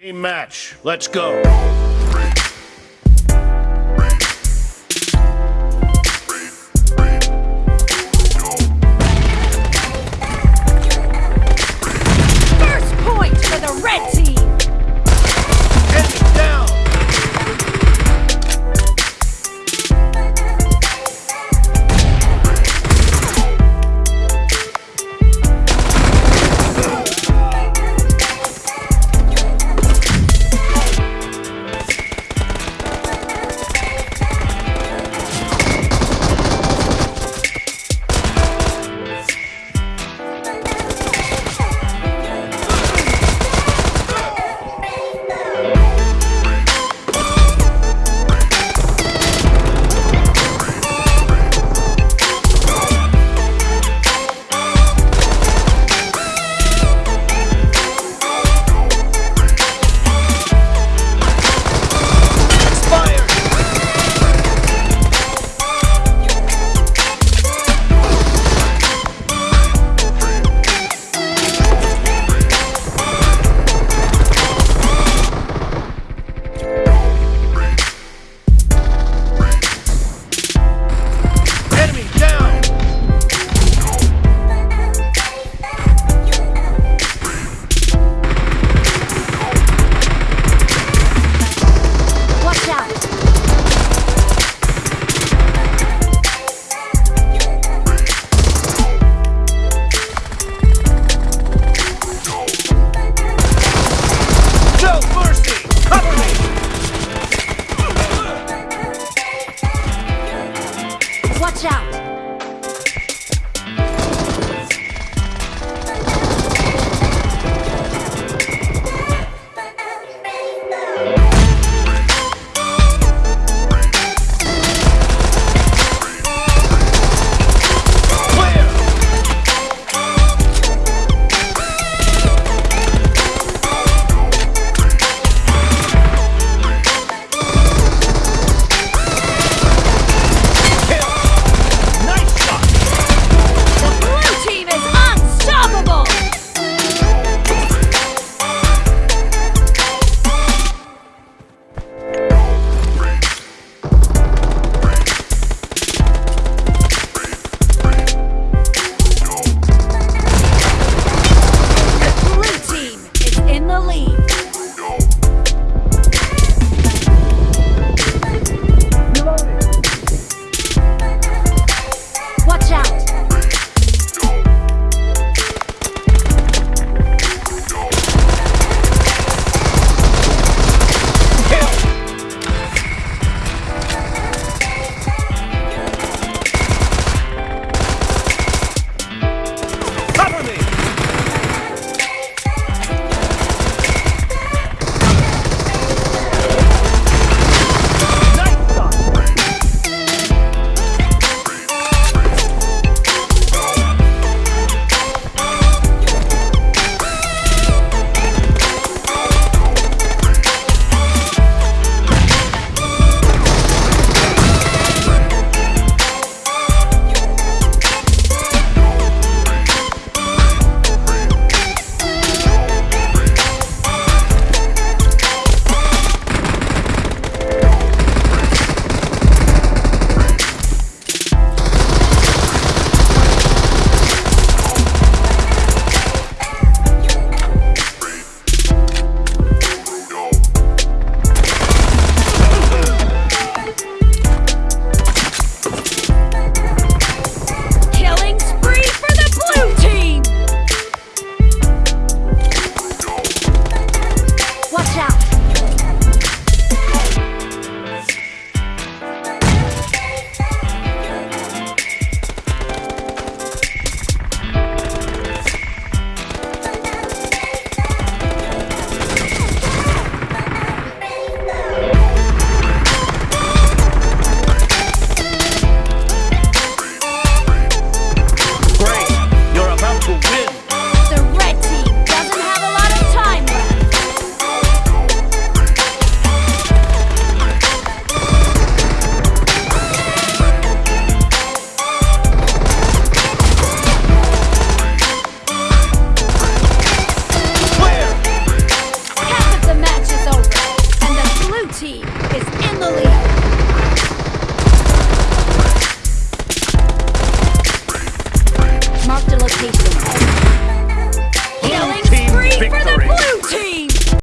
Team match. Let's go.